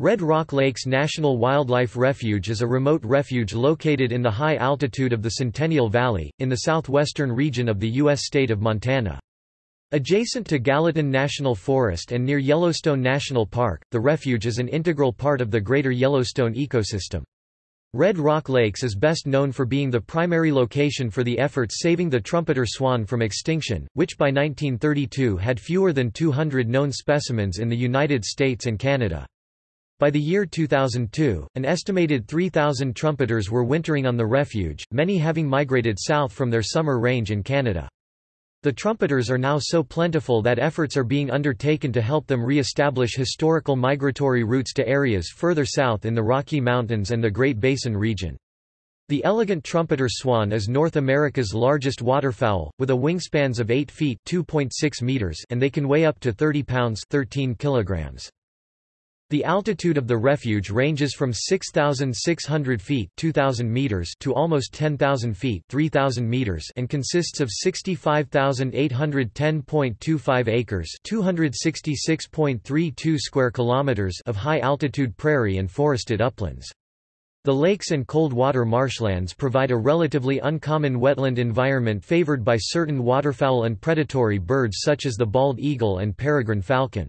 Red Rock Lakes National Wildlife Refuge is a remote refuge located in the high altitude of the Centennial Valley, in the southwestern region of the U.S. state of Montana. Adjacent to Gallatin National Forest and near Yellowstone National Park, the refuge is an integral part of the greater Yellowstone ecosystem. Red Rock Lakes is best known for being the primary location for the efforts saving the trumpeter swan from extinction, which by 1932 had fewer than 200 known specimens in the United States and Canada. By the year 2002, an estimated 3,000 trumpeters were wintering on the refuge, many having migrated south from their summer range in Canada. The trumpeters are now so plentiful that efforts are being undertaken to help them re-establish historical migratory routes to areas further south in the Rocky Mountains and the Great Basin region. The elegant trumpeter swan is North America's largest waterfowl, with a wingspans of 8 feet meters and they can weigh up to 30 pounds 13 kilograms. The altitude of the refuge ranges from 6,600 feet 2,000 meters to almost 10,000 feet 3,000 meters and consists of 65,810.25 acres 266.32 square kilometers of high-altitude prairie and forested uplands. The lakes and cold water marshlands provide a relatively uncommon wetland environment favored by certain waterfowl and predatory birds such as the bald eagle and peregrine falcon.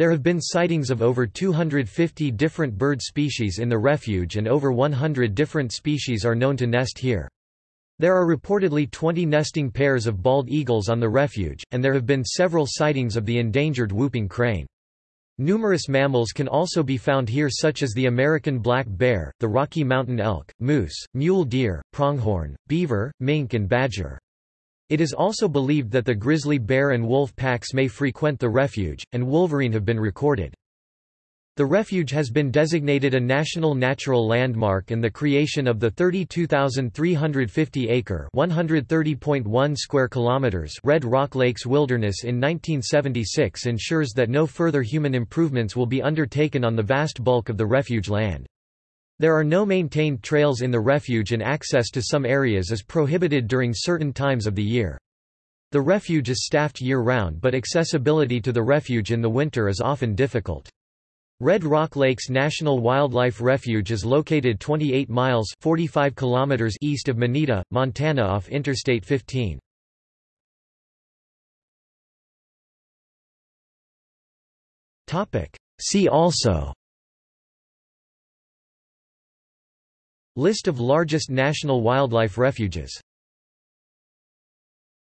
There have been sightings of over 250 different bird species in the refuge and over 100 different species are known to nest here. There are reportedly 20 nesting pairs of bald eagles on the refuge, and there have been several sightings of the endangered whooping crane. Numerous mammals can also be found here such as the American black bear, the Rocky Mountain elk, moose, mule deer, pronghorn, beaver, mink and badger. It is also believed that the grizzly bear and wolf packs may frequent the refuge, and wolverine have been recorded. The refuge has been designated a National Natural Landmark and the creation of the 32,350-acre (130.1 square kilometers) Red Rock Lakes Wilderness in 1976 ensures that no further human improvements will be undertaken on the vast bulk of the refuge land. There are no maintained trails in the refuge and access to some areas is prohibited during certain times of the year. The refuge is staffed year-round but accessibility to the refuge in the winter is often difficult. Red Rock Lakes National Wildlife Refuge is located 28 miles 45 kilometers east of Monida, Montana off Interstate 15. See also List of largest national wildlife refuges